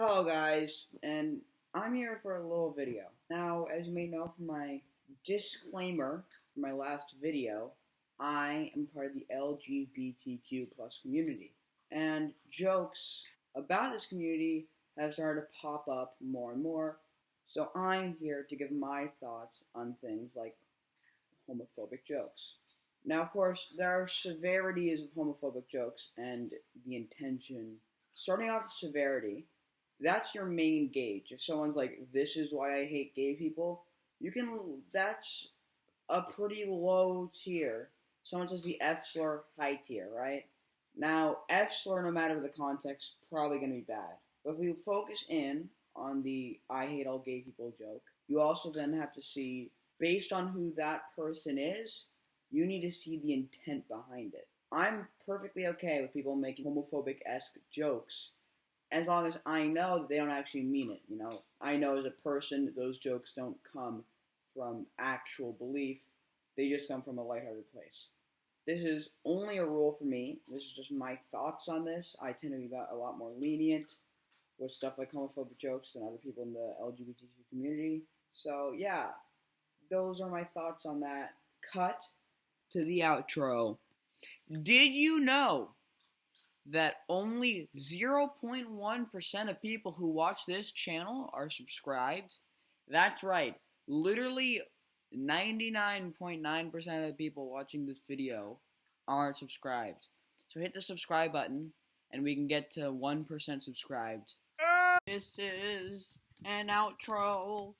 Hello guys, and I'm here for a little video. Now, as you may know from my disclaimer from my last video, I am part of the LGBTQ plus community. And jokes about this community have started to pop up more and more. So I'm here to give my thoughts on things like homophobic jokes. Now, of course, there are severities of homophobic jokes and the intention. Starting off with severity, that's your main gauge. If someone's like, "This is why I hate gay people," you can. That's a pretty low tier. Someone says the F slur, high tier, right? Now, F slur, no matter the context, probably gonna be bad. But if we focus in on the "I hate all gay people" joke, you also then have to see, based on who that person is, you need to see the intent behind it. I'm perfectly okay with people making homophobic esque jokes as long as I know that they don't actually mean it. You know, I know as a person those jokes don't come from actual belief; they just come from a lighthearted place. This is only a rule for me. This is just my thoughts on this. I tend to be a lot more lenient with stuff like homophobic jokes than other people in the LGBTQ community. So yeah, those are my thoughts on that. Cut to the outro. Did you know that only 0.1% of people who watch this channel are subscribed? That's right. Literally 99.9% of the people watching this video aren't subscribed. So hit the subscribe button and we can get to 1% subscribed. This is an outro.